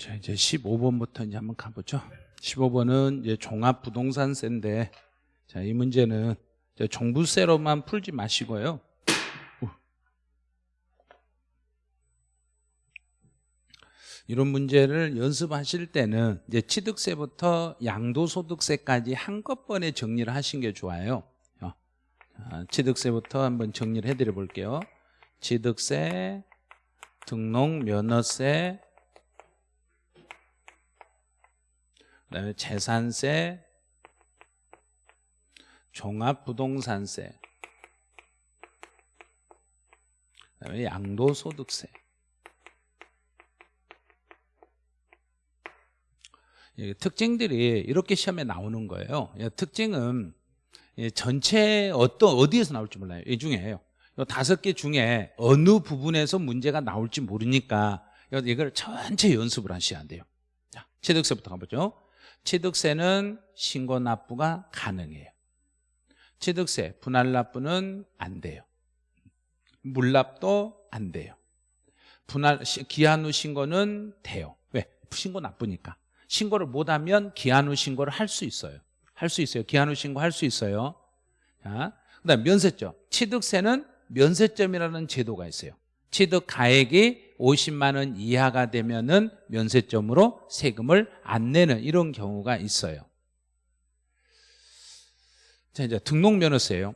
자, 이제 15번부터 이제 한번 가보죠. 15번은 이제 종합부동산세인데, 자, 이 문제는 종부세로만 풀지 마시고요. 이런 문제를 연습하실 때는 이제 취득세부터 양도소득세까지 한꺼번에 정리를 하신 게 좋아요. 어. 자, 취득세부터 한번 정리를 해드려 볼게요. 취득세, 등록 면허세, 그다음에 재산세, 종합부동산세, 그다음에 양도소득세. 예, 특징들이 이렇게 시험에 나오는 거예요. 예, 특징은 예, 전체 어떤 어디에서 나올지 몰라요. 이 중에요. 이 다섯 개 중에 어느 부분에서 문제가 나올지 모르니까 이걸 전체 연습을 하셔야 돼요. 자, 취득세부터 가보죠. 취득세는 신고 납부가 가능해요. 취득세 분할 납부는 안 돼요. 물납도 안 돼요. 분할 기한 후 신고는 돼요. 왜? 신고 나쁘니까. 신고를 못하면 기한 후 신고를 할 수 있어요. 할 수 있어요. 기한 후 신고 할 수 있어요. 자, 그다음 면세점. 취득세는 면세점이라는 제도가 있어요. 취득 가액이 50만 원 이하가 되면은 면세점으로 세금을 안 내는 이런 경우가 있어요. 자, 이제 등록면허세예요.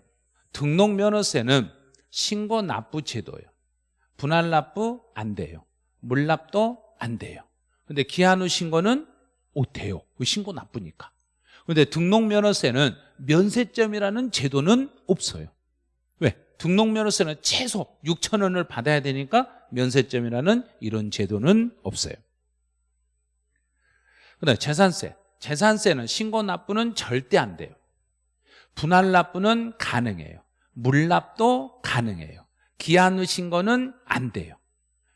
등록면허세는 신고 납부 제도예요. 분할 납부 안 돼요. 물납도 안 돼요. 근데 기한 후 신고는 오 돼요. 신고 나쁘니까. 근데 등록면허세는 면세점이라는 제도는 없어요. 왜? 등록면허세는 최소 6천 원을 받아야 되니까 면세점이라는 이런 제도는 없어요. 그다음에 재산세. 재산세는 신고 납부는 절대 안 돼요. 분할 납부는 가능해요. 물납도 가능해요. 기한 후 신고는 안 돼요.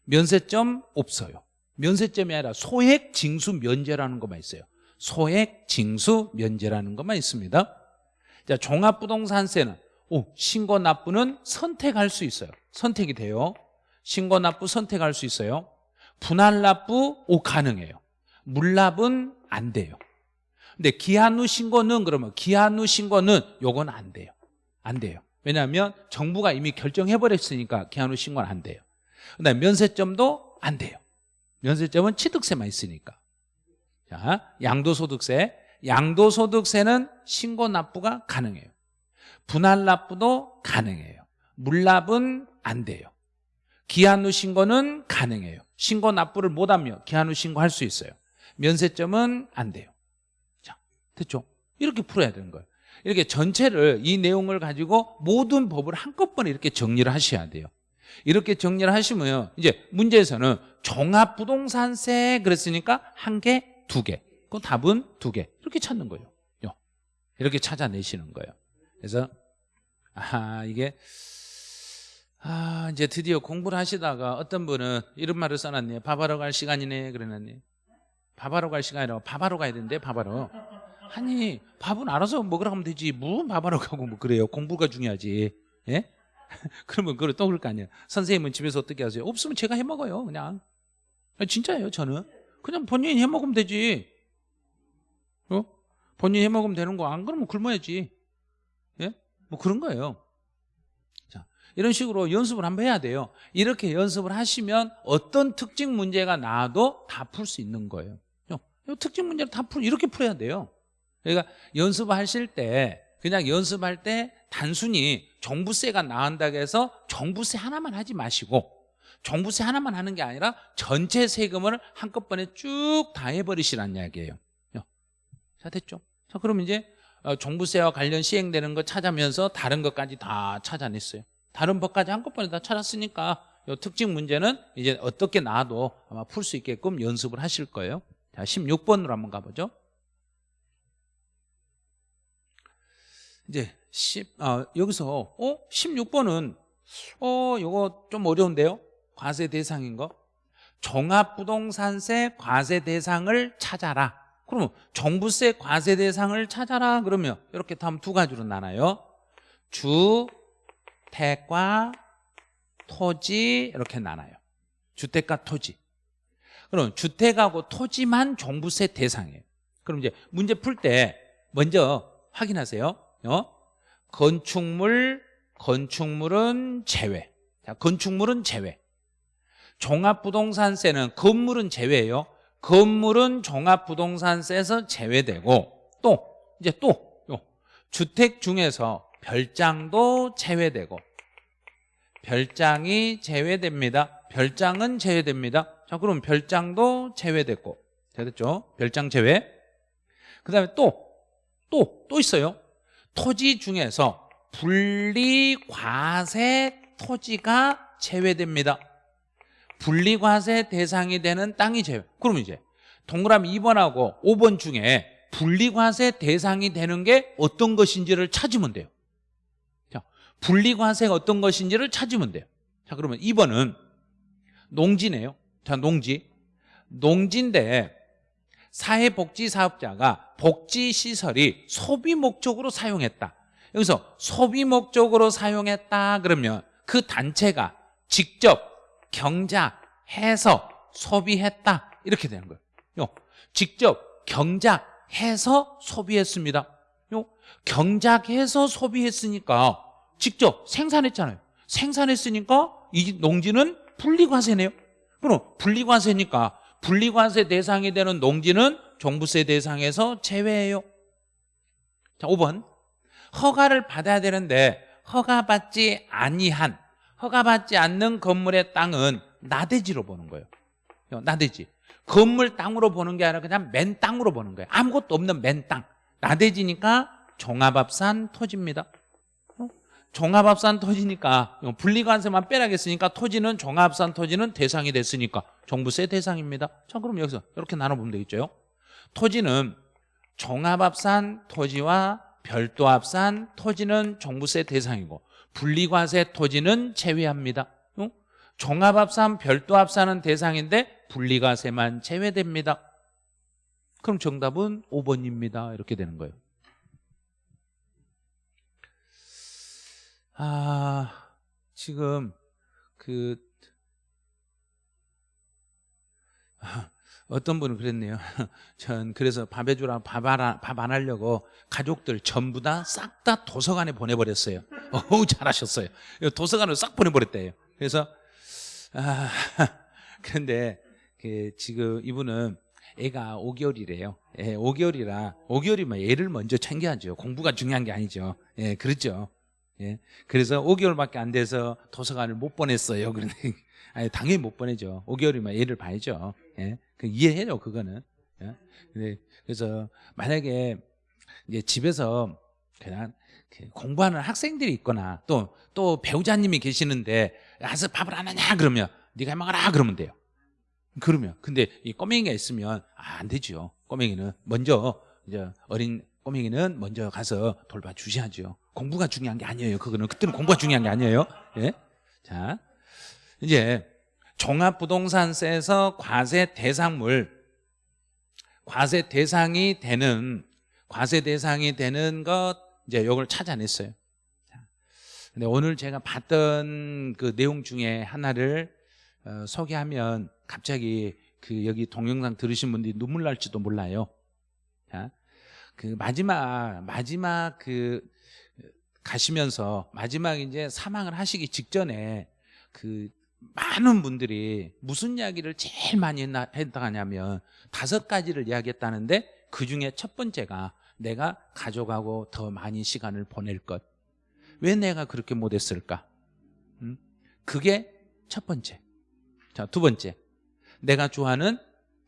면세점 없어요. 면세점이 아니라 소액 징수 면제라는 것만 있어요. 소액 징수 면제라는 것만 있습니다. 자, 종합부동산세는 오, 신고 납부는 선택할 수 있어요. 선택이 돼요. 신고 납부 선택할 수 있어요. 분할 납부 오 가능해요. 물납은 안 돼요. 근데 기한 후 신고는 그러면 기한 후 신고는 요건 안 돼요. 안 돼요. 왜냐하면 정부가 이미 결정해 버렸으니까 기한 후 신고는 안 돼요. 그다음에 면세점도 안 돼요. 면세점은 취득세만 있으니까. 자, 양도소득세. 양도소득세는 신고 납부가 가능해요. 분할 납부도 가능해요. 물납은 안 돼요. 기한 후 신고는 가능해요. 신고 납부를 못하며 기한 후 신고할 수 있어요. 면세점은 안 돼요. 자, 됐죠? 이렇게 풀어야 되는 거예요. 이렇게 전체를 이 내용을 가지고 모든 법을 한꺼번에 이렇게 정리를 하셔야 돼요. 이렇게 정리를 하시면 이제 문제에서는 종합부동산세 그랬으니까 한 개, 두 개. 그 답은 두 개. 이렇게 찾는 거예요. 이렇게 찾아내시는 거예요. 그래서 아 이게 아 이제 드디어 공부를 하시다가 어떤 분은 이런 말을 써놨네요. 밥하러 갈 시간이네 그러놨네. 밥하러 갈 시간이라고 밥하러 가야 되는데 밥하러. 아니 밥은 알아서 먹으라 하면 되지. 무슨 밥하러 가고 뭐 그래요. 공부가 중요하지. 예? 그러면 그걸 또 그럴 거 아니에요. 선생님은 집에서 어떻게 하세요? 없으면 제가 해 먹어요. 그냥. 진짜예요. 저는. 그냥 본인이 해 먹으면 되지. 어? 본인이 해 먹으면 되는 거 안 그러면 굶어야지. 예? 뭐 그런 거예요. 자, 이런 식으로 연습을 한번 해야 돼요. 이렇게 연습을 하시면 어떤 특징 문제가 나와도 다 풀 수 있는 거예요. 이 특징 문제를 다 풀, 이렇게 풀어야 돼요. 그러니까 연습하실 때 그냥 연습할 때 단순히 종부세가 나온다고 해서 종부세 하나만 하지 마시고 종부세 하나만 하는 게 아니라 전체 세금을 한꺼번에 쭉 다 해버리시라는 이야기예요 자 됐죠? 자 그럼 이제 어, 종부세와 관련 시행되는 거 찾아면서 다른 것까지 다 찾아냈어요. 다른 법까지 한꺼번에 다 찾았으니까 이 특징 문제는 이제 어떻게 나와도 아마 풀 수 있게끔 연습을 하실 거예요. 자 16번으로 한번 가보죠. 이제 10, 아, 여기서 어? 16번은 어 이거 좀 어려운데요? 과세 대상인 거? 종합부동산세 과세 대상을 찾아라 그러면 종부세 과세 대상을 찾아라 그러면 이렇게 다음 두 가지로 나눠요 주택과 토지 이렇게 나눠요 주택과 토지 그럼 주택하고 토지만 종부세 대상이에요. 그럼 이제 문제 풀 때 먼저 확인하세요. 어? 건축물, 건축물은 제외. 자, 건축물은 제외. 종합부동산세는 건물은 제외예요. 건물은 종합부동산세에서 제외되고 또 이제 또 요, 주택 중에서 별장도 제외되고 별장이 제외됩니다. 별장은 제외됩니다. 자, 그럼 별장도 제외됐고 됐죠? 별장 제외. 그 다음에 또, 또, 또 있어요. 토지 중에서 분리과세 토지가 제외됩니다. 분리과세 대상이 되는 땅이 제외. 그럼 이제 동그라미 2번하고 5번 중에 분리과세 대상이 되는 게 어떤 것인지를 찾으면 돼요. 자, 분리과세가 어떤 것인지를 찾으면 돼요. 자, 그러면 2번은 농지네요. 자, 농지. 농지인데 사회복지사업자가 복지시설이 소비 목적으로 사용했다. 여기서 소비 목적으로 사용했다 그러면 그 단체가 직접 경작해서 소비했다 이렇게 되는 거예요. 요, 직접 경작 해서 소비했습니다. 요, 경작해서 소비했으니까 직접 생산했잖아요. 생산했으니까 이 농지는 분리과세네요. 그럼 분리과세니까 분리과세 대상이 되는 농지는 종부세 대상에서 제외해요. 자, 5번. 허가를 받아야 되는데 허가받지 아니한 허가받지 않는 건물의 땅은 나대지로 보는 거예요. 나대지. 건물 땅으로 보는 게 아니라 그냥 맨 땅으로 보는 거예요. 아무것도 없는 맨 땅. 나대지니까 종합합산 토지입니다. 어? 종합합산 토지니까 분리관세만 빼라겠으니까 토지는 종합합산 토지는 대상이 됐으니까 종부세 대상입니다. 자 그럼 여기서 이렇게 나눠보면 되겠죠. 토지는 종합합산 토지와 별도합산 토지는 종부세 대상이고 분리과세 토지는 제외합니다. 어? 종합합산, 별도합산은 대상인데 분리과세만 제외됩니다. 그럼 정답은 5번입니다. 이렇게 되는 거예요. 아, 지금 그 어떤 분은 그랬네요. 전 그래서 밥 해주라 밥안 하려고 가족들 전부 다 싹다 도서관에 보내버렸어요. 어우 잘하셨어요. 도서관으로 싹 보내버렸대요. 그래서 아 그런데 그 지금 이분은 애가 5개월이래요. 예, 5개월이라 5개월이면 애를 먼저 챙겨야죠. 공부가 중요한 게 아니죠. 예, 그렇죠. 예, 그래서 5개월밖에 안 돼서 도서관을 못 보냈어요. 그런데 아니, 당연히 못 보내죠. 5개월이면 애를 봐야죠. 예, 그 이해해요, 그거는. 예? 그래서 만약에 이제 집에서 그냥 그 공부하는 학생들이 있거나 또, 또 배우자님이 계시는데 와서 밥을 안 하냐 그러면 네가 해먹어라 그러면 돼요. 그러면 근데 이 꼬맹이가 있으면 아, 안 되죠. 꼬맹이는 먼저 이제 어린 꼬맹이는 먼저 가서 돌봐 주셔야죠. 공부가 중요한 게 아니에요. 그거는 그때는 공부가 중요한 게 아니에요. 예? 자, 이제 종합부동산세에서 과세 대상물 과세 대상이 되는 과세 대상이 되는 것 이제 요걸 찾아냈어요. 근데 오늘 제가 봤던 그 내용 중에 하나를 어, 소개하면 갑자기 그 여기 동영상 들으신 분들이 눈물 날지도 몰라요. 자, 그 마지막 마지막 그 가시면서 마지막 이제 사망을 하시기 직전에 그 많은 분들이 무슨 이야기를 제일 많이 했나, 했다냐면 다섯 가지를 이야기했다는데 그 중에 첫 번째가 내가 가족하고 더 많이 시간을 보낼 것. 왜 내가 그렇게 못했을까? 음? 그게 첫 번째. 자, 두 번째. 내가 좋아하는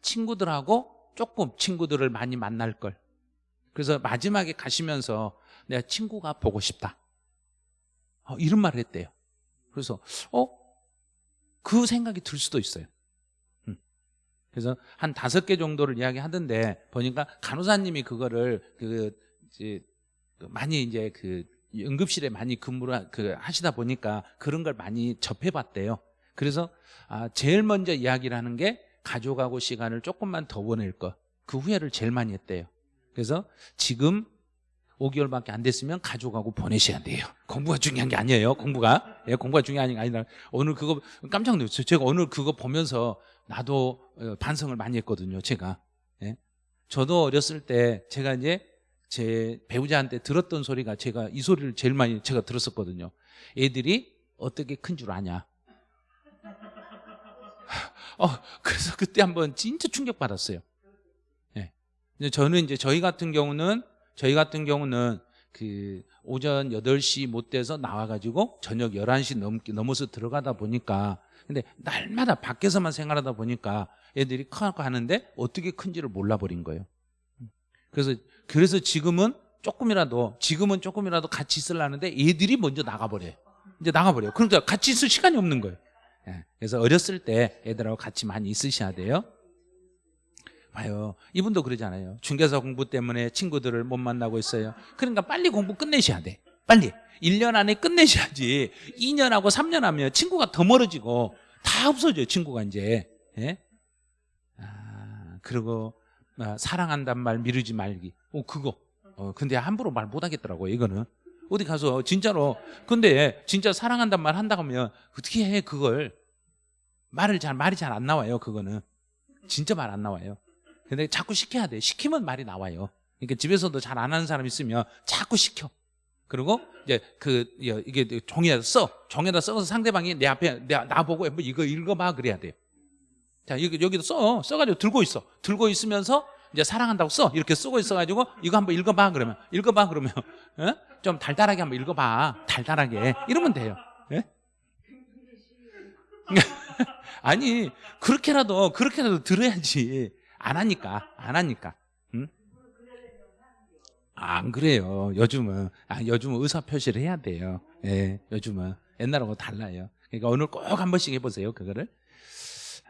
친구들하고 조금 친구들을 많이 만날 걸. 그래서 마지막에 가시면서 내가 친구가 보고 싶다. 어, 이런 말을 했대요. 그래서 어? 그 생각이 들 수도 있어요. 음. 그래서 한 다섯 개 정도를 이야기하던데 보니까 간호사님이 그거를 그 이제 많이 이제 그 응급실에 많이 근무를 그 하시다 보니까 그런 걸 많이 접해봤대요. 그래서 아 제일 먼저 이야기를 하는 게 가족하고 시간을 조금만 더 보낼 것. 그 후회를 제일 많이 했대요. 그래서 지금 5개월밖에 안 됐으면 가족하고 보내셔야 돼요. 공부가 중요한 게 아니에요. 공부가. 예, 공부가 중요한 게 아니라 오늘 그거 깜짝 놀랐어요. 제가 오늘 그거 보면서 나도 어, 반성을 많이 했거든요. 제가. 예? 저도 어렸을 때 제가 이제 제 배우자한테 들었던 소리가 제가 이 소리를 제일 많이 제가 들었었거든요. 애들이 어떻게 큰 줄 아냐. 어, 그래서 그때 한번 진짜 충격받았어요. 예. 저는 이제 저희 같은 경우는 저희 같은 경우는 그 오전 8시 못 돼서 나와가지고 저녁 11시 넘, 넘어서 들어가다 보니까 근데 날마다 밖에서만 생활하다 보니까 애들이 커고 하는데 어떻게 큰지를 몰라버린 거예요. 그래서 그래서 지금은 조금이라도 지금은 조금이라도 같이 있으려는데 애들이 먼저 나가버려요. 이제 나가버려요. 그러니까 같이 있을 시간이 없는 거예요. 예, 그래서 어렸을 때 애들하고 같이 많이 있으셔야 돼요. 봐요. 이분도 그러잖아요. 중개사 공부 때문에 친구들을 못 만나고 있어요. 그러니까 빨리 공부 끝내셔야 돼. 빨리. 1년 안에 끝내셔야지. 2년하고 3년 하면 친구가 더 멀어지고 다 없어져요. 친구가 이제. 예? 아, 그리고 아, 사랑한단 말 미루지 말기. 어, 그거. 어, 근데 함부로 말 못하겠더라고요. 이거는. 어디 가서 진짜로. 근데 진짜 사랑한단 말 한다고 하면 어떻게 해 그걸. 말을 잘 말이 잘 안 나와요. 그거는. 진짜 말 안 나와요. 근데 자꾸 시켜야 돼. 시키면 말이 나와요. 그러니까 집에서도 잘 안 하는 사람 있으면 자꾸 시켜. 그리고 이제 그 이게 종이에다 써. 종이에다 써서 상대방이 내 앞에 내, 나보고 뭐 이거 읽어봐 그래야 돼요. 자 여기 여기도 써. 써가지고 들고 있어. 들고 있으면서 이제 사랑한다고 써. 이렇게 쓰고 있어가지고 이거 한번 읽어봐 그러면 읽어봐 그러면 어? 좀 달달하게 한번 읽어봐. 달달하게 이러면 돼요. 예? 아니 그렇게라도 그렇게라도 들어야지. 안 하니까 안 하니까. 응? 안 그래요. 요즘은 아, 요즘은 의사 표시를 해야 돼요. 예, 요즘은. 옛날하고 달라요. 그러니까 오늘 꼭 한 번씩 해보세요 그거를.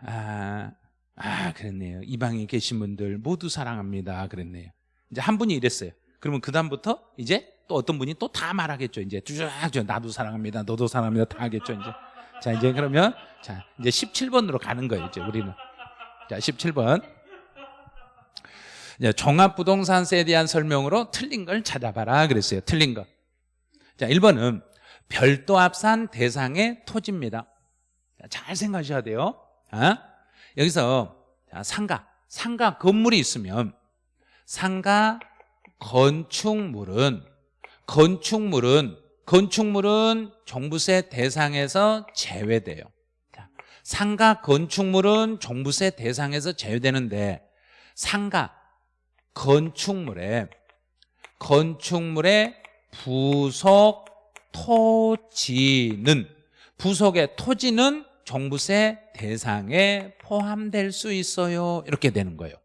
아, 아 그랬네요. 이 방에 계신 분들 모두 사랑합니다. 그랬네요. 이제 한 분이 이랬어요. 그러면 그 다음부터 이제 또 어떤 분이 또 다 말하겠죠. 이제 쭉 나도 사랑합니다. 너도 사랑합니다. 다 하겠죠 이제. 자 이제 그러면 자 이제 17번으로 가는 거예요 이제 우리는. 자 17번 종합부동산세에 대한 설명으로 틀린 걸 찾아봐라 그랬어요. 틀린 거. 자, 1번은 별도 합산 대상의 토지입니다. 잘 생각하셔야 돼요. 어? 여기서 자, 상가, 상가 건물이 있으면 상가 건축물은 건축물은 건축물은 종부세 대상에서 제외돼요. 자, 상가 건축물은 종부세 대상에서 제외되는데 상가 건축물에 건축물의 부속 토지는 부속의 토지는 종부세 대상에 포함될 수 있어요. 이렇게 되는 거예요.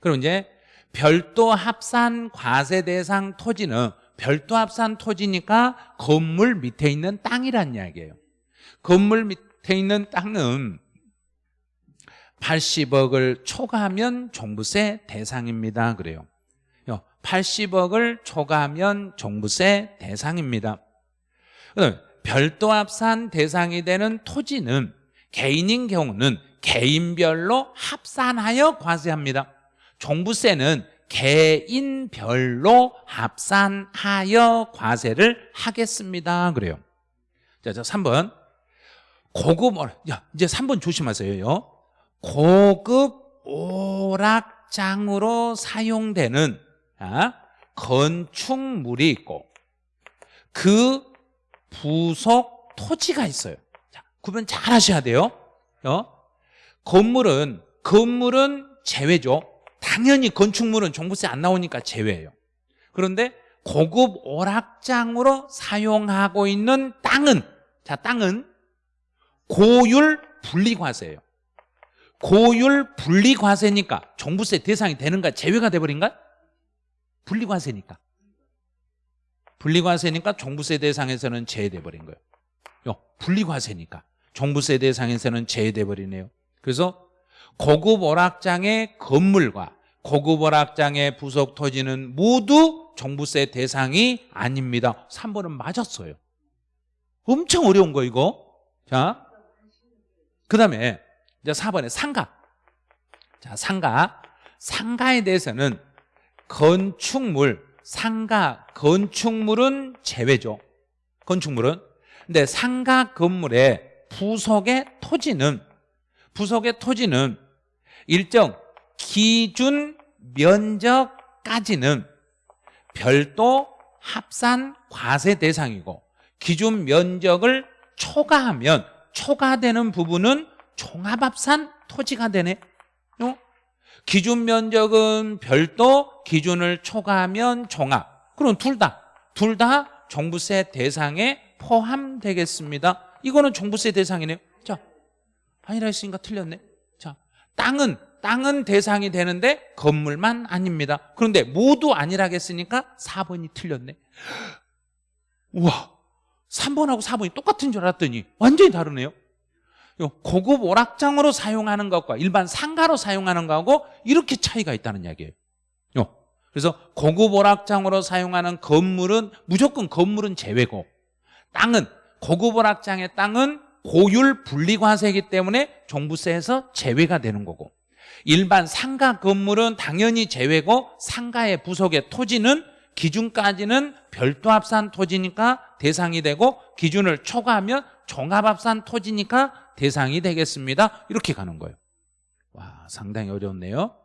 그럼 이제 별도 합산 과세 대상 토지는 별도 합산 토지니까 건물 밑에 있는 땅이란 이야기예요. 건물 밑에 있는 땅은 80억을 초과하면 종부세 대상입니다. 그래요. 80억을 초과하면 종부세 대상입니다. 별도 합산 대상이 되는 토지는 개인인 경우는 개인별로 합산하여 과세합니다. 종부세는 개인별로 합산하여 과세를 하겠습니다. 그래요. 자, 자 3번. 고급, 야, 이제 3번 조심하세요. 고급 오락장으로 사용되는 아, 건축물이 있고 그 부속 토지가 있어요. 자, 구분 잘 하셔야 돼요. 어? 건물은 건물은 제외죠. 당연히 건축물은 종부세 안 나오니까 제외예요. 그런데 고급 오락장으로 사용하고 있는 땅은 자 땅은 고율 분리과세예요. 고율 분리과세니까 종부세 대상이 되는가 제외가 돼버린가? 분리과세니까. 분리과세니까 종부세 대상에서는 제외돼 버린 거예요. 분리과세니까 종부세 대상에서는 제외돼 버리네요. 그래서 고급 오락장의 건물과 고급 오락장의 부속 토지는 모두 종부세 대상이 아닙니다. 3번은 맞았어요. 엄청 어려운 거 이거. 자, 그 다음에 이제 4번에 상가. 자, 상가. 상가에 대해서는 건축물, 상가, 건축물은 제외죠. 건축물은. 근데 상가 건물의 부속의 토지는 부속의 토지는 일정 기준 면적까지는 별도 합산 과세 대상이고 기준 면적을 초과하면 초과되는 부분은 종합합산 토지가 되네. 어? 기준 면적은 별도 기준을 초과하면 종합. 그럼 둘 다. 둘 다 종부세 대상에 포함되겠습니다. 이거는 종부세 대상이네요 자 아니라 했으니까 틀렸네. 자 땅은 땅은 대상이 되는데 건물만 아닙니다. 그런데 모두 아니라겠으니까 4번이 틀렸네. 우와 3번하고 4번이 똑같은 줄 알았더니 완전히 다르네요 요 고급 오락장으로 사용하는 것과 일반 상가로 사용하는 거하고 이렇게 차이가 있다는 이야기예요 요. 그래서 고급 오락장으로 사용하는 건물은 무조건 건물은 제외고 땅은 고급 오락장의 땅은 고율 분리과세이기 때문에 종부세에서 제외가 되는 거고 일반 상가 건물은 당연히 제외고 상가의 부속의 토지는 기준까지는 별도 합산 토지니까 대상이 되고 기준을 초과하면 종합합산 토지니까 대상이 되겠습니다. 이렇게 가는 거예요. 와 상당히 어렵네요.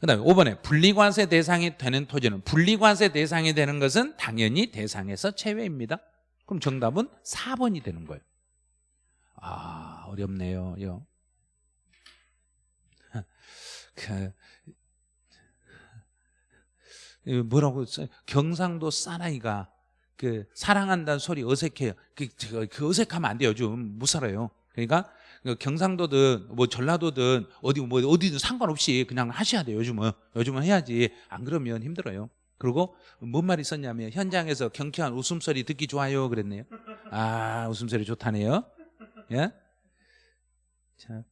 그 다음에 5번에 분리관세 대상이 되는 토지는 분리관세 대상이 되는 것은 당연히 대상에서 제외입니다. 그럼 정답은 4번이 되는 거예요. 아 어렵네요. 요. 그 뭐라고 써 경상도 사나이가 그 사랑한다는 소리 어색해요. 그, 저, 그 어색하면 안 돼요. 요즘 못 살아요. 그러니까 그 경상도든 뭐 전라도든 어디 뭐 어디든 상관없이 그냥 하셔야 돼요. 요즘은 요즘은 해야지. 안 그러면 힘들어요. 그리고 뭔 말이 있었냐면 현장에서 경쾌한 웃음소리 듣기 좋아요 그랬네요. 아 웃음소리 좋다네요. 예? 자,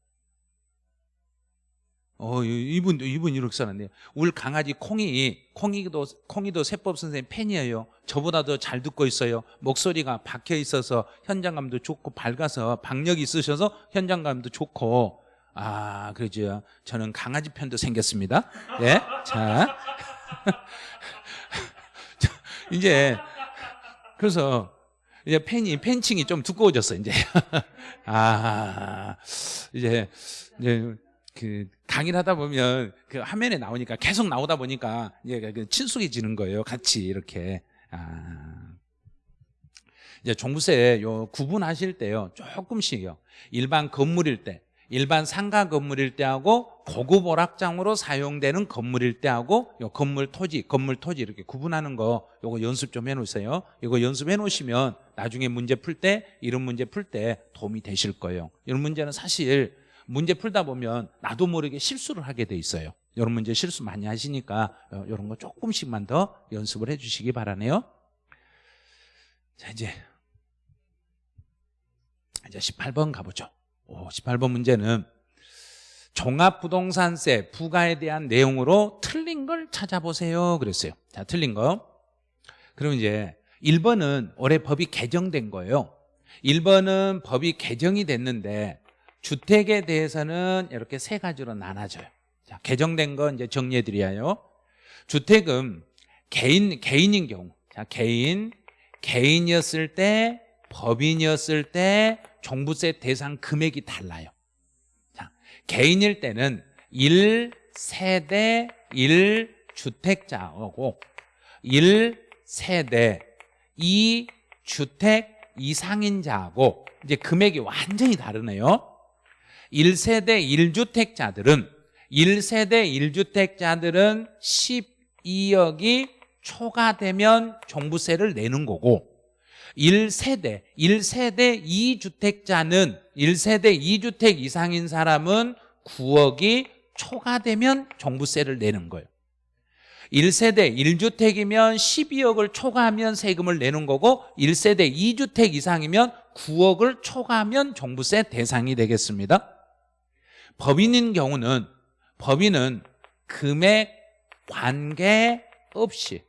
어, 이분, 이분 이렇게 써놨네요. 울 강아지 콩이, 콩이도, 콩이도 세법 선생님 팬이에요. 저보다 더잘 듣고 있어요. 목소리가 박혀 있어서 현장감도 좋고 밝아서 박력이 있으셔서 현장감도 좋고, 아, 그러죠. 저는 강아지 편도 생겼습니다. 예. 자. 이제, 그래서, 이제 팬이, 팬층이 좀 두꺼워졌어, 이제. 아, 이제, 이제, 그 강의를 하다 보면 그 화면에 나오니까 계속 나오다 보니까 이제 그 친숙해지는 거예요. 같이 이렇게. 아. 이제 종부세 요 구분하실 때요. 조금씩요. 일반 건물일 때, 일반 상가 건물일 때하고 고급 오락장으로 사용되는 건물일 때하고 요 건물 토지, 건물 토지 이렇게 구분하는 거 요거 연습 좀 해 놓으세요. 이거 연습해 놓으시면 나중에 문제 풀 때 이런 문제 풀 때 도움이 되실 거예요. 이런 문제는 사실 문제 풀다 보면 나도 모르게 실수를 하게 돼 있어요. 이런 문제 실수 많이 하시니까 이런 거 조금씩만 더 연습을 해주시기 바라네요. 자 이제. 이제 18번 가보죠. 오, 18번 문제는 종합부동산세 부과에 대한 내용으로 틀린 걸 찾아보세요. 그랬어요. 자 틀린 거. 그럼 이제 1번은 올해 법이 개정된 거예요. 1번은 법이 개정이 됐는데 주택에 대해서는 이렇게 세 가지로 나눠져요. 자, 개정된 거 이제 정리해 드려요. 주택은 개인 개인인 경우. 자, 개인 개인이었을 때 법인이었을 때 종부세 대상 금액이 달라요. 자, 개인일 때는 1세대 1주택자고 1세대 2주택 이상인 자하고 이제 금액이 완전히 다르네요. 1세대 1주택자들은 1세대 1주택자들은 12억이 초과되면 종부세를 내는 거고 1세대 1세대 2주택자는 1세대 2주택 이상인 사람은 9억이 초과되면 종부세를 내는 거예요. 1세대 1주택이면 12억을 초과하면 세금을 내는 거고 1세대 2주택 이상이면 9억을 초과하면 종부세 대상이 되겠습니다 법인인 경우는 법인은 금액 관계 없이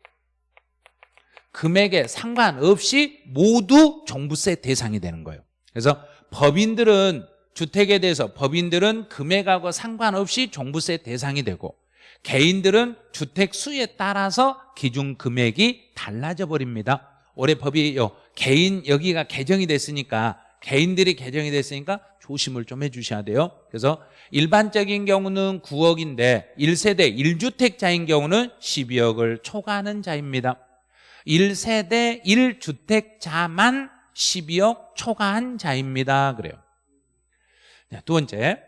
금액에 상관없이 모두 종부세 대상이 되는 거예요. 그래서 법인들은 주택에 대해서 법인들은 금액하고 상관없이 종부세 대상이 되고 개인들은 주택 수에 따라서 기준 금액이 달라져 버립니다. 올해 법이 요. 개인 여기가 개정이 됐으니까 개인들이 개정이 됐으니까 조심을 좀 해주셔야 돼요. 그래서 일반적인 경우는 9억인데 1세대 1주택자인 경우는 12억을 초과하는 자입니다. 1세대 1주택자만 12억 초과한 자입니다. 그래요. 자, 두 번째.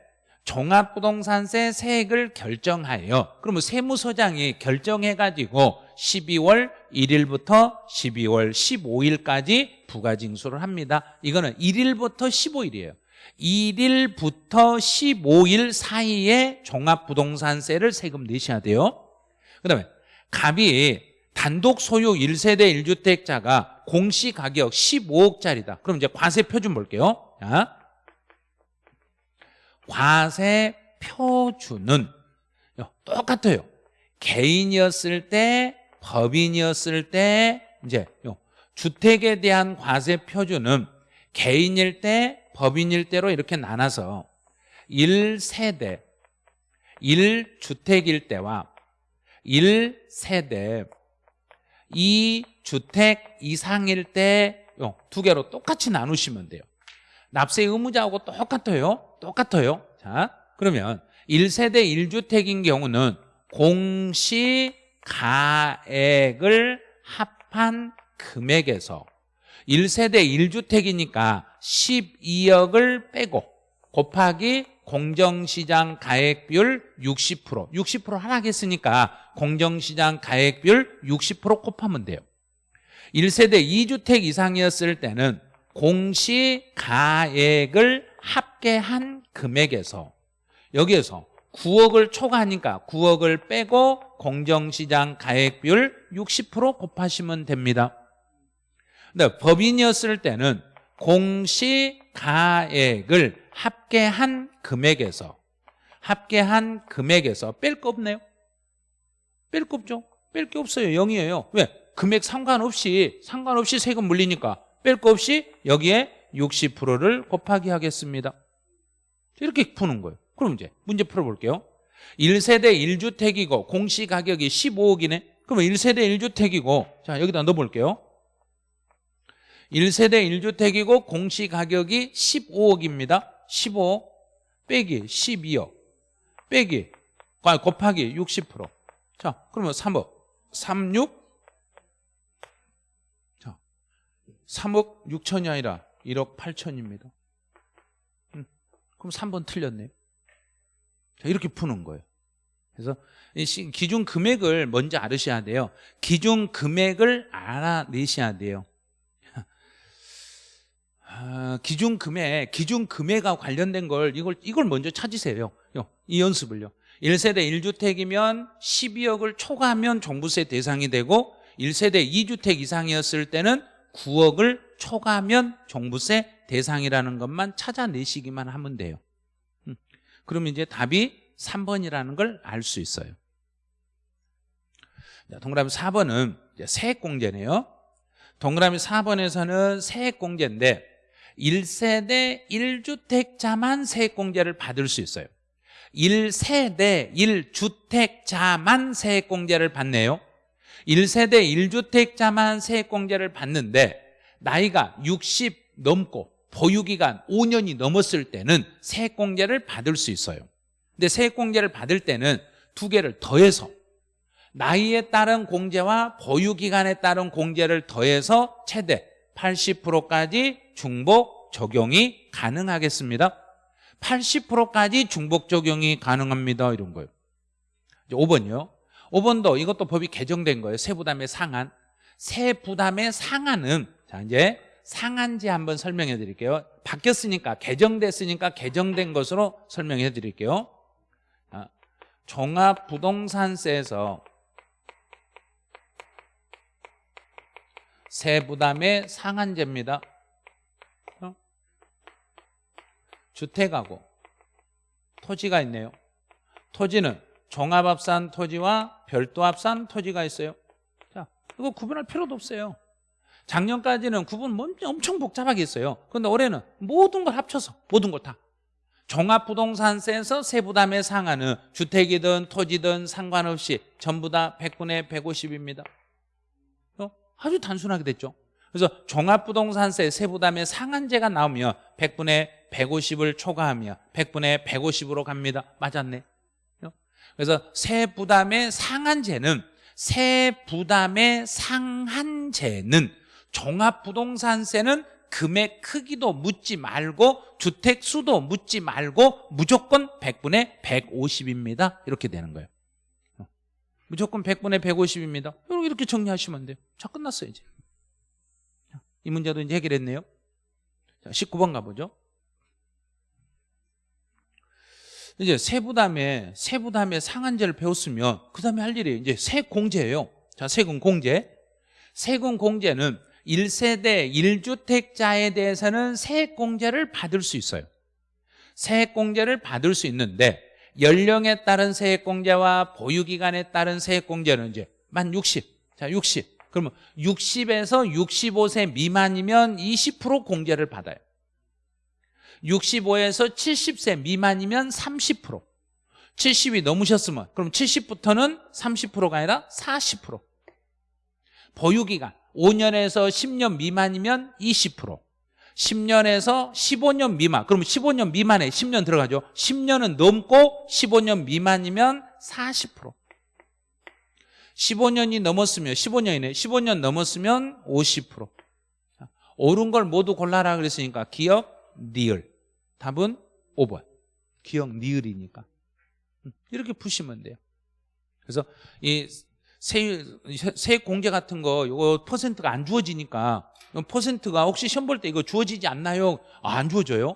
종합부동산세 세액을 결정하여 그러면 세무서장이 결정해가지고 12월 1일부터 12월 15일까지 부가징수를 합니다. 이거는 1일부터 15일이에요 1일부터 15일 사이에 종합부동산세를 세금 내셔야 돼요. 그 다음에 갑이 단독 소유 1세대 1주택자가 공시가격 15억짜리다. 그럼 이제 과세 표준 볼게요. 자, 과세 표준은 똑같아요. 개인이었을 때, 법인이었을 때, 이제 주택에 대한 과세 표준은 개인일 때, 법인일 때로 이렇게 나눠서 1세대, 1주택일 때와 1세대, 2주택 이상일 때두 개로 똑같이 나누시면 돼요. 납세 의무자하고 똑같아요. 똑같아요. 자, 그러면 1세대 1주택인 경우는 공시가액을 합한 금액에서 1세대 1주택이니까 12억을 빼고 곱하기 공정시장 가액비율 60% 60% 하락했으니까 공정시장 가액비율 60% 곱하면 돼요. 1세대 2주택 이상이었을 때는 공시가액을 합계한 금액에서 여기에서 9억을 초과하니까 9억을 빼고 공정시장 가액비율 60% 곱하시면 됩니다. 근데 법인이었을 때는 공시가액을 합계한 금액에서 합계한 금액에서 뺄 거 없네요. 뺄 거 없죠? 뺄 게 없어요. 0이에요. 왜? 금액 상관없이 상관없이 세금 물리니까 뺄 거 없이 여기에 60%를 곱하기 하겠습니다. 이렇게 푸는 거예요. 그럼 이제 문제 풀어볼게요. 1세대 1주택이고 공시가격이 15억이네? 그러면 1세대 1주택이고 자 여기다 넣어볼게요 1세대 1주택이고 공시가격이 15억입니다. 15억 빼기 12억 빼기 곱하기 60%자 그러면 3억. 36 자 3억 6천이 아니라 1억 8천입니다. 음, 그럼 3번 틀렸네요. 자, 이렇게 푸는 거예요. 그래서 기준 금액을 먼저 알으셔야 돼요. 기준 금액을 알아내셔야 돼요 아, 기준 금액, 기준 금액과 관련된 걸 이걸 이걸 먼저 찾으세요. 요, 이 연습을요. 1세대 1주택이면 12억을 초과하면 종부세 대상이 되고 1세대 2주택 이상이었을 때는 9억을 초과하면 종부세 대상이라는 것만 찾아내시기만 하면 돼요. 음, 그러면 이제 답이 3번이라는 걸 알 수 있어요. 자, 동그라미 4번은 세액공제네요. 동그라미 4번에서는 세액공제인데 1세대 1주택자만 세액공제를 받을 수 있어요. 1세대 1주택자만 세액공제를 받네요. 1세대 1주택자만 세액공제를 받는데 나이가 60 넘고 보유기간 5년이 넘었을 때는 세액공제를 받을 수 있어요. 근데 세액공제를 받을 때는 두 개를 더해서 나이에 따른 공제와 보유기간에 따른 공제를 더해서 최대 80%까지 중복 적용이 가능하겠습니다. 80%까지 중복 적용이 가능합니다. 이런 거예요. 이제 5번이요. 5번도 이것도 법이 개정된 거예요. 세부담의 상한. 세부담의 상한은 자 이제 상한제 한번 설명해 드릴게요. 바뀌었으니까 개정됐으니까 개정된 것으로 설명해 드릴게요. 자, 종합부동산세에서 세부담의 상한제입니다. 어? 주택하고 토지가 있네요. 토지는 종합합산 토지와 별도합산 토지가 있어요. 자, 이거 구분할 필요도 없어요. 작년까지는 구분 엄청 복잡하게 했어요. 그런데 올해는 모든 걸 합쳐서 모든 걸 다. 종합부동산세에서 세부담의 상한은 주택이든 토지든 상관없이 전부 다 100분의 150입니다. 어? 아주 단순하게 됐죠 그래서 종합부동산세 세부담의 상한제가 나오면 100분의 150을 초과하며 100분의 150으로 갑니다. 맞았네. 그래서 세 부담의 상한제는 세 부담의 상한제는 종합부동산세는 금액 크기도 묻지 말고 주택 수도 묻지 말고 무조건 100분의 150입니다. 이렇게 되는 거예요. 무조건 100분의 150입니다. 이렇게 정리하시면 돼요. 자, 끝났어요, 이제. 이 문제도 이제 해결했네요. 자, 19번 가보죠. 이제 세부담에 세부담의 상한제를 배웠으면 그 다음에 할 일이 이제 세공제예요. 자, 세금 공제. 세금 공제는 1세대 1주택자에 대해서는 세액공제를 받을 수 있어요. 세액공제를 받을 수 있는데 연령에 따른 세액공제와 보유기간에 따른 세액공제는 이제 만 60. 자, 60. 그러면 60에서 65세 미만이면 20% 공제를 받아요. 65에서 70세 미만이면 30% 70이 넘으셨으면 그럼 70부터는 30%가 아니라 40% 보유기간 5년에서 10년 미만이면 20% 10년에서 15년 미만. 그러면 15년 미만에 10년 들어가죠. 10년은 넘고 15년 미만이면 40% 15년이 넘었으면 15년이네. 15년 넘었으면 50% 옳은 걸 모두 골라라 그랬으니까 기억, 리을. 답은 5번. 기억, 리을이니까. 음, 이렇게 푸시면 돼요. 그래서 이 세, 세액 공제 같은 거 이거 퍼센트가 안 주어지니까. 퍼센트가 혹시 시험 볼 때 이거 주어지지 않나요? 아, 안 주어져요?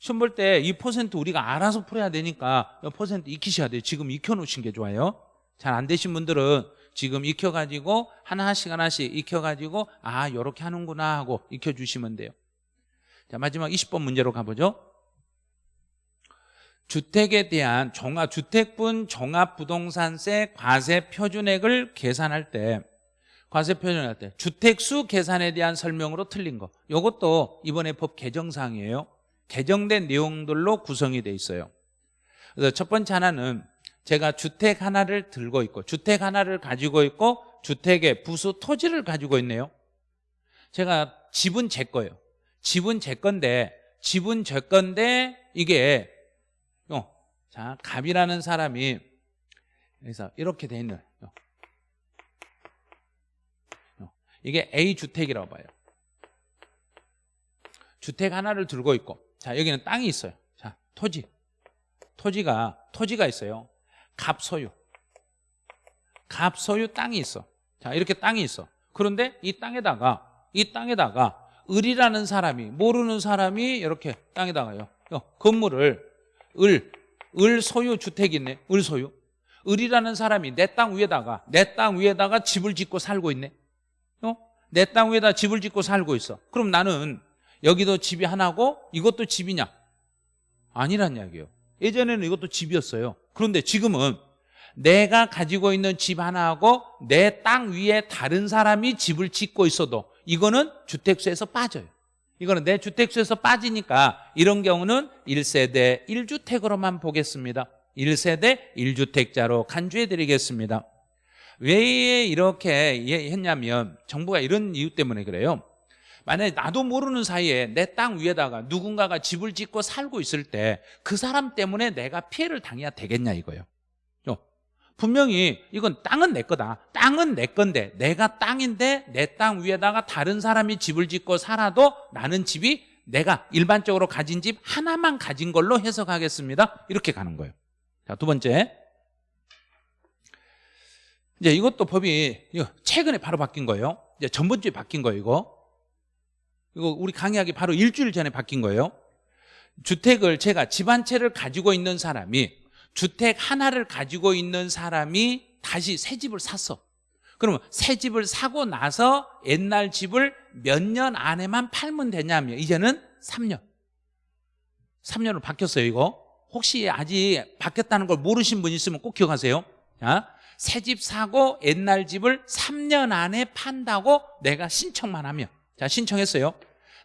시험 볼 때 이 퍼센트 우리가 알아서 풀어야 되니까 퍼센트 익히셔야 돼요. 지금 익혀놓으신 게 좋아요. 잘 안 되신 분들은 지금 익혀가지고 하나씩 하나씩 익혀가지고 아 이렇게 하는구나 하고 익혀주시면 돼요. 자 마지막 20번 문제로 가보죠 주택에 대한 종합 주택분 종합 부동산세 과세 표준액을 계산할 때 과세 표준할 때 주택수 계산에 대한 설명으로 틀린 거. 이것도 이번에 법 개정사항이에요. 개정된 내용들로 구성이 돼 있어요. 그래서 첫 번째 하나는 제가 주택 하나를 들고 있고 주택 하나를 가지고 있고 주택의 부수 토지를 가지고 있네요. 제가 집은 제 거예요. 집은 제 건데 집은 제 건데 이게 어, 자 갑이라는 사람이 그래서 이렇게 돼 있는 이게 A 주택이라고 봐요. 주택 하나를 들고 있고 자 여기는 땅이 있어요. 자 토지 토지가 토지가 있어요. 갑 소유 갑 소유 땅이 있어. 자 이렇게 땅이 있어. 그런데 이 땅에다가 이 땅에다가 을이라는 사람이 모르는 사람이 이렇게 땅에다가요. 건물을 을, 을 소유 주택이 있네. 을 소유. 을이라는 사람이 내 땅 위에다가 내 땅 위에다가 집을 짓고 살고 있네. 어? 내 땅 위에다 집을 짓고 살고 있어. 그럼 나는 여기도 집이 하나고 이것도 집이냐? 아니란 이야기예요. 예전에는 이것도 집이었어요. 그런데 지금은 내가 가지고 있는 집 하나하고 내 땅 위에 다른 사람이 집을 짓고 있어도 이거는 주택수에서 빠져요. 이거는 내 주택수에서 빠지니까 이런 경우는 1세대 1주택으로만 보겠습니다. 1세대 1주택자로 간주해 드리겠습니다. 왜 이렇게 했냐면 정부가 이런 이유 때문에 그래요. 만약에 나도 모르는 사이에 내 땅 위에다가 누군가가 집을 짓고 살고 있을 때 그 사람 때문에 내가 피해를 당해야 되겠냐 이거예요 분명히 이건 땅은 내 거다. 땅은 내 건데 내가 땅인데 내 땅 위에다가 다른 사람이 집을 짓고 살아도 나는 집이 내가 일반적으로 가진 집 하나만 가진 걸로 해석하겠습니다. 이렇게 가는 거예요. 자, 두 번째. 이제 이것도 법이 최근에 바로 바뀐 거예요. 이제 전번주에 바뀐 거예요 이거. 이거 우리 강의하기 바로 일주일 전에 바뀐 거예요. 주택을 제가 집 한 채를 가지고 있는 사람이 주택 하나를 가지고 있는 사람이 다시 새 집을 샀어. 그러면 새 집을 사고 나서 옛날 집을 몇 년 안에만 팔면 되냐면 이제는 3년. 3년으로 바뀌었어요 이거. 혹시 아직 바뀌었다는 걸 모르신 분 있으면 꼭 기억하세요. 새집 사고 옛날 집을 3년 안에 판다고 내가 신청만 하면. 자 신청했어요.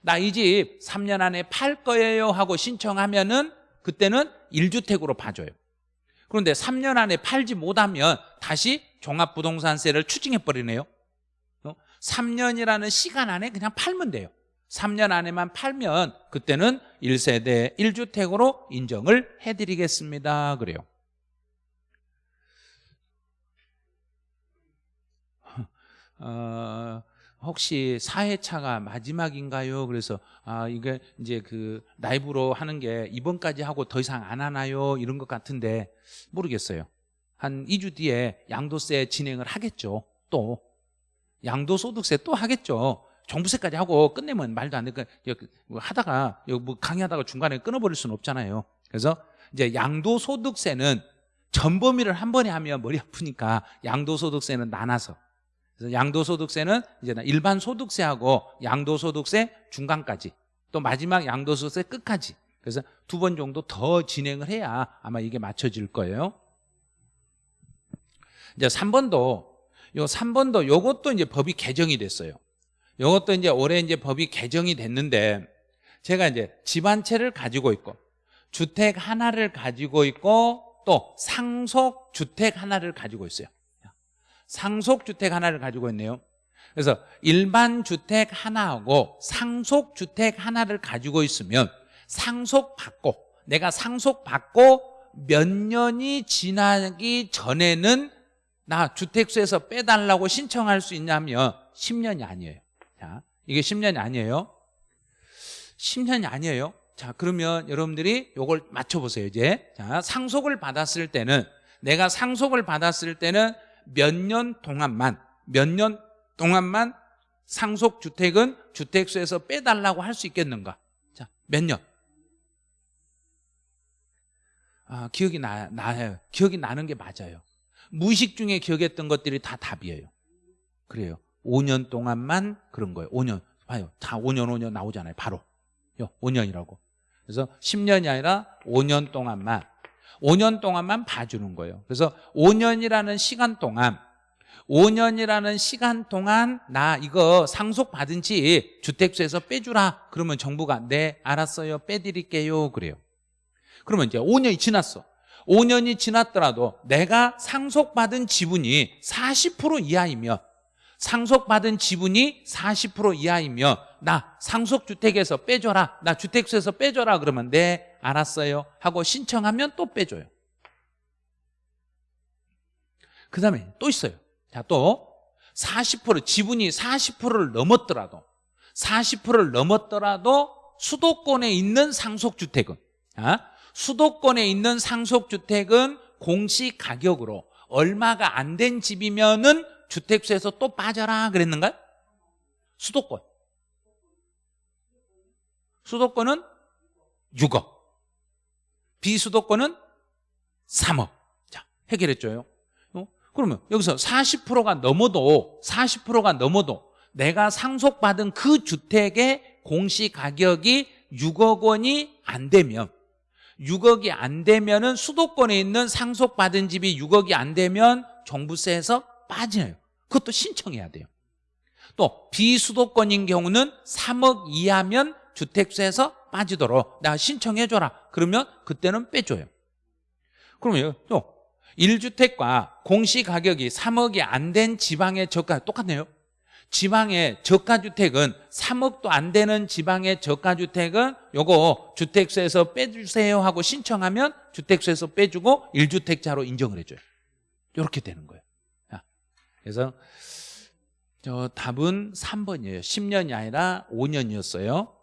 나 이 집 3년 안에 팔 거예요 하고 신청하면은 그때는 1주택으로 봐줘요 그런데 3년 안에 팔지 못하면 다시 종합부동산세를 추징해버리네요. 3년이라는 어? 시간 안에 그냥 팔면 돼요. 3년 안에만 팔면 그때는 1세대 1주택으로 인정을 해드리겠습니다. 그래요. 어, 혹시 4회차가 마지막인가요? 그래서 아 이게 이제 그 라이브로 하는 게 이번까지 하고 더 이상 안 하나요? 이런 것 같은데 모르겠어요. 한 2주 뒤에 양도세 진행을 하겠죠. 또 양도소득세 또 하겠죠. 종부세까지 하고 끝내면 말도 안 되니까 뭐 하다가 뭐 강의하다가 중간에 끊어버릴 수는 없잖아요. 그래서 이제 양도소득세는 전 범위를 한 번에 하면 머리 아프니까 양도소득세는 나눠서 그래서 양도소득세는 이제 일반 소득세하고 양도소득세 중간까지 또 마지막 양도소득세 끝까지 그래서 두 번 정도 더 진행을 해야 아마 이게 맞춰질 거예요. 이제 3번도 요 3번도 요것도 이제 법이 개정이 됐어요. 요것도 이제 올해 이제 법이 개정이 됐는데 제가 이제 집 한 채를 가지고 있고 주택 하나를 가지고 있고 또 상속 주택 하나를 가지고 있어요. 상속주택 하나를 가지고 있네요. 그래서 일반 주택 하나하고 상속주택 하나를 가지고 있으면 상속받고 내가 상속받고 몇 년이 지나기 전에는 나 주택수에서 빼달라고 신청할 수 있냐면 10년이 아니에요. 자, 이게 10년이 아니에요? 10년이 아니에요? 자 그러면 여러분들이 이걸 맞춰보세요 이제. 자 상속을 받았을 때는 내가 상속을 받았을 때는 몇 년 동안만 몇 년 동안만 상속주택은 주택수에서 빼달라고 할 수 있겠는가? 자, 몇 년? 아, 기억이 나, 나요. 기억이 나는 게 맞아요. 무의식 중에 기억했던 것들이 다 답이에요. 그래요. 5년 동안만 그런 거예요. 5년. 봐요. 다 5년, 5년 나오잖아요. 바로. 5년이라고. 그래서 10년이 아니라 5년 동안만 5년 동안만 봐주는 거예요. 그래서 5년이라는 시간 동안 5년이라는 시간 동안 나 이거 상속받은 지 주택수에서 빼주라 그러면 정부가 네 알았어요. 빼드릴게요. 그래요. 그러면 이제 5년이 지났어. 5년이 지났더라도 내가 상속받은 지분이 40% 이하이면 상속받은 지분이 40% 이하이면 나 상속주택에서 빼줘라. 나 주택수에서 빼줘라. 그러면 네 알았어요 하고 신청하면 또 빼줘요 그 다음에 또 있어요 자또 40% 지분이 40%를 넘었더라도 40%를 넘었더라도 수도권에 있는 상속주택은 아? 수도권에 있는 상속주택은 공시가격으로 얼마가 안 된 집이면은 주택수에서 또 빠져라 그랬는가요? 수도권 수도권은 6억 비수도권은 3억. 자 해결했죠 어? 그러면 여기서 40%가 넘어도 40%가 넘어도 내가 상속받은 그 주택의 공시가격이 6억 원이 안 되면 6억이 안 되면은 수도권에 있는 상속받은 집이 6억이 안 되면 종부세에서 빠져요. 그것도 신청해야 돼요. 또 비수도권인 경우는 3억 이하면 주택세에서 빠지도록 나 신청해줘라. 그러면 그때는 빼줘요. 그러면 또 1주택과 공시가격이 3억이 안 된 지방의 저가 똑같네요. 지방의 저가주택은 3억도 안 되는 지방의 저가주택은 요거 주택세에서 빼주세요 하고 신청하면 주택세에서 빼주고 1주택자로 인정을 해줘요. 이렇게 되는 거예요. 그래서 저 답은 3번이에요. 10년이 아니라 5년이었어요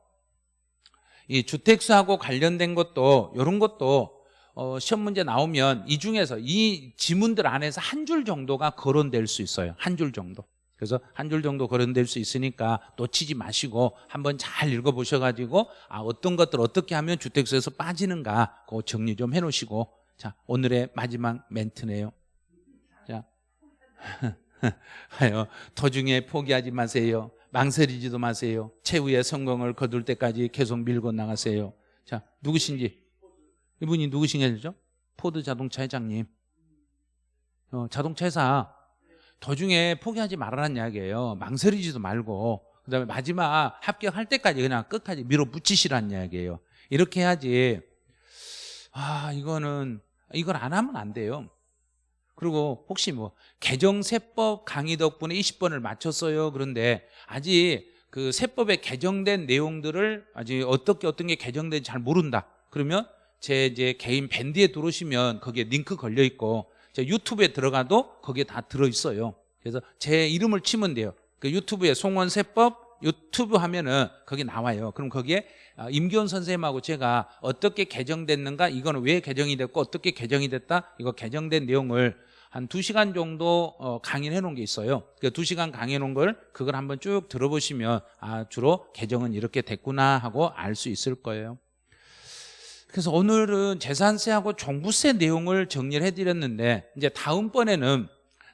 이 주택수하고 관련된 것도 이런 것도 어, 시험 문제 나오면 이 중에서 이 지문들 안에서 한 줄 정도가 거론될 수 있어요. 한 줄 정도. 그래서 한 줄 정도 거론될 수 있으니까 놓치지 마시고 한번 잘 읽어보셔가지고 아 어떤 것들 어떻게 하면 주택수에서 빠지는가 그거 정리 좀 해놓으시고. 자 오늘의 마지막 멘트네요. 자. 하여 도중에 포기하지 마세요 망설이지도 마세요. 최후의 성공을 거둘 때까지 계속 밀고 나가세요. 자 누구신지? 이분이 누구신가죠? 포드 자동차 회장님. 어, 자동차 회사. 도중에 포기하지 말라는 이야기예요. 망설이지도 말고. 그 다음에 마지막 합격할 때까지 그냥 끝까지 밀어붙이시라는 이야기예요. 이렇게 해야지. 아 이거는 이걸 안 하면 안 돼요 그리고 혹시 뭐 개정세법 강의 덕분에 20번을 맞췄어요 그런데 아직 그 세법에 개정된 내용들을 아직 어떻게 어떤 게 개정된지 잘 모른다. 그러면 제 이제 개인 밴드에 들어오시면 거기에 링크 걸려 있고 제 유튜브에 들어가도 거기에 다 들어 있어요. 그래서 제 이름을 치면 돼요. 그 유튜브에 송원 세법 유튜브 하면은 거기 나와요. 그럼 거기에 아, 임기원 선생님하고 제가 어떻게 개정됐는가 이거는 왜 개정이 됐고 어떻게 개정이 됐다 이거 개정된 내용을 한 두시간 정도 어, 강의를 해놓은 게 있어요. 그 2시간 강의해 놓은 걸 그걸 한번 쭉 들어보시면 아 주로 개정은 이렇게 됐구나 하고 알 수 있을 거예요. 그래서 오늘은 재산세하고 종부세 내용을 정리를 해드렸는데 이제 다음번에는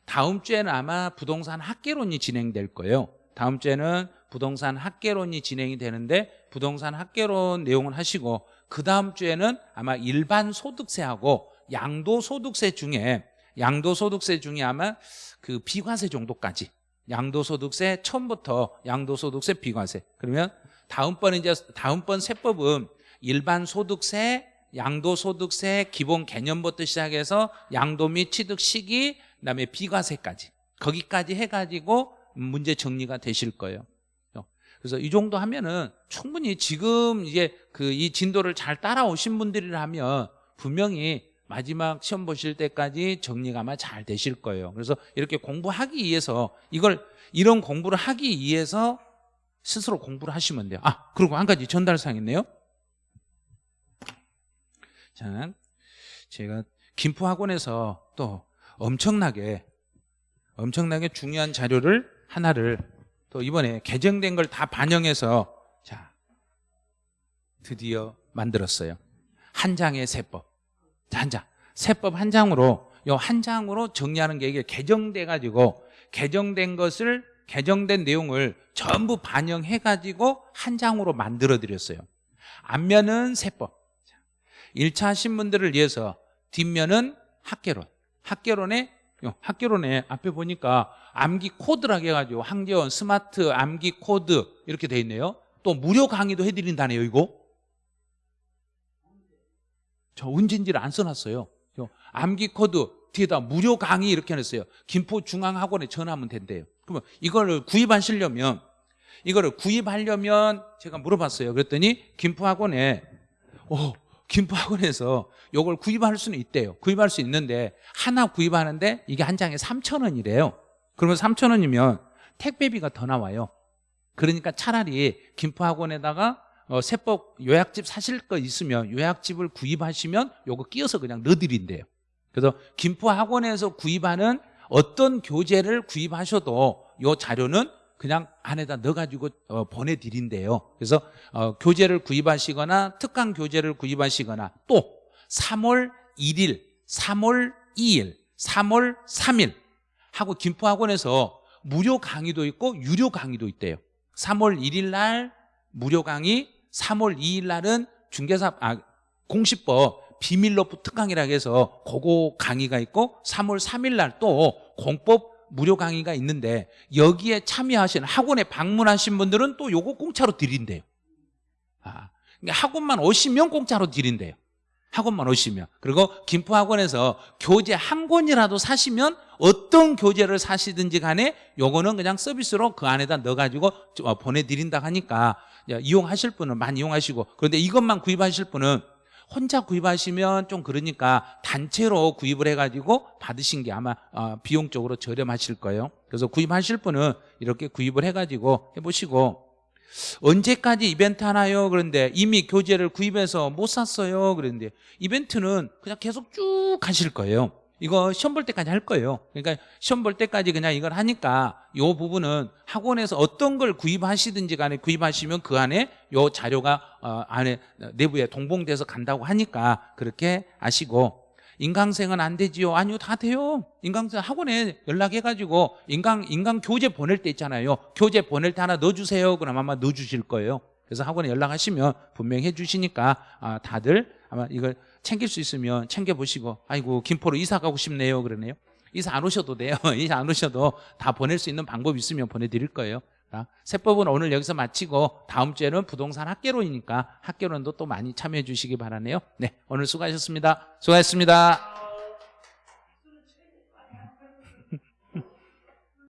다음 주에는 아마 부동산 학계론이 진행될 거예요. 다음 주에는 부동산 학계론이 진행이 되는데 부동산 학계론 내용을 하시고 그 다음 주에는 아마 일반 소득세하고 양도소득세 중에 양도소득세 중에 아마 그 비과세 정도까지. 양도소득세 처음부터 양도소득세 비과세. 그러면 다음번 이제 다음번 세법은 일반 소득세 양도소득세 기본 개념부터 시작해서 양도 및 취득 시기 그다음에 비과세까지. 거기까지 해가지고 문제 정리가 되실 거예요. 그래서 이 정도 하면은 충분히 지금 이제 그 이 진도를 잘 따라오신 분들이라면 분명히 마지막 시험 보실 때까지 정리가 아마 잘 되실 거예요. 그래서 이렇게 공부하기 위해서 이걸 이런 공부를 하기 위해서 스스로 공부를 하시면 돼요. 아, 그리고 한 가지 전달사항 있네요. 자, 제가 김포학원에서 또 엄청나게 엄청나게 중요한 자료를 하나를 또 이번에 개정된 걸 다 반영해서 자 드디어 만들었어요. 한 장의 세법. 자, 한 장. 세법 한 장으로 요 한 장으로 정리하는 게 이게 개정돼 가지고 개정된 것을 개정된 내용을 전부 반영해 가지고 한 장으로 만들어 드렸어요. 앞면은 세법. 1차 하신 분들을 위해서 뒷면은 학개론. 학개론에 학개론에 앞에 보니까 암기 코드라고 해가지고 황재원 스마트 암기 코드 이렇게 돼 있네요. 또 무료 강의도 해드린다네요 이거. 저 은진지를 안 써놨어요 암기 코드 뒤에다 무료 강의 이렇게 해놨어요. 김포중앙학원에 전화하면 된대요. 그러면 이거를 구입하시려면 이거를 구입하려면 제가 물어봤어요. 그랬더니 김포학원에 어, 김포학원에서 이걸 구입할 수는 있대요. 구입할 수 있는데 하나 구입하는데 이게 한 장에 3천 원이래요. 그러면 3천 원이면 택배비가 더 나와요. 그러니까 차라리 김포학원에다가 어, 세법 요약집 사실 거 있으면 요약집을 구입하시면 요거 끼워서 그냥 넣어드린대요. 그래서 김포학원에서 구입하는 어떤 교재를 구입하셔도 요 자료는 그냥 안에다 넣어가지고 어, 보내드린대요. 그래서 어, 교재를 구입하시거나 특강 교재를 구입하시거나 또 3월 1일, 3월 2일, 3월 3일 하고 김포학원에서 무료 강의도 있고 유료 강의도 있대요. 3월 1일 날 무료 강의 3월 2일 날은 중개사 아, 공시법 비밀로프 특강이라고 해서 그거 강의가 있고 3월 3일 날 또 공법 무료 강의가 있는데 여기에 참여하신 학원에 방문하신 분들은 또 요거 공짜로 드린대요. 아, 그러니까 학원만 오시면 공짜로 드린대요. 학원만 오시면. 그리고 김포학원에서 교재 한 권이라도 사시면 어떤 교재를 사시든지 간에 요거는 그냥 서비스로 그 안에다 넣어가지고 어, 보내드린다 하니까 이용하실 분은 많이 이용하시고 그런데 이것만 구입하실 분은 혼자 구입하시면 좀 그러니까 단체로 구입을 해가지고 받으신 게 아마 어, 비용적으로 저렴하실 거예요. 그래서 구입하실 분은 이렇게 구입을 해가지고 해보시고. 언제까지 이벤트 하나요? 그런데 이미 교재를 구입해서 못 샀어요. 그런데 이벤트는 그냥 계속 쭉 하실 거예요 이거 시험 볼 때까지 할 거예요. 그러니까 시험 볼 때까지 그냥 이걸 하니까 이 부분은 학원에서 어떤 걸 구입하시든지 간에 구입하시면 그 안에 이 자료가 어, 안에 내부에 동봉돼서 간다고 하니까 그렇게 아시고. 인강생은 안 되지요. 아니요 다 돼요. 인강생 학원에 연락해가지고 인강, 인강 교재 보낼 때 있잖아요. 교재 보낼 때 하나 넣어주세요. 그럼 아마 넣어주실 거예요. 그래서 학원에 연락하시면 분명히 해주시니까 아, 다들 아마 이걸 챙길 수 있으면 챙겨보시고 아이고 김포로 이사 가고 싶네요 그러네요. 이사 안 오셔도 돼요. 이사 안 오셔도 다 보낼 수 있는 방법 있으면 보내드릴 거예요. 세법은 오늘 여기서 마치고 다음 주에는 부동산 학계론이니까 학계론도 또 많이 참여해 주시기 바라네요. 네 오늘 수고하셨습니다. 수고하셨습니다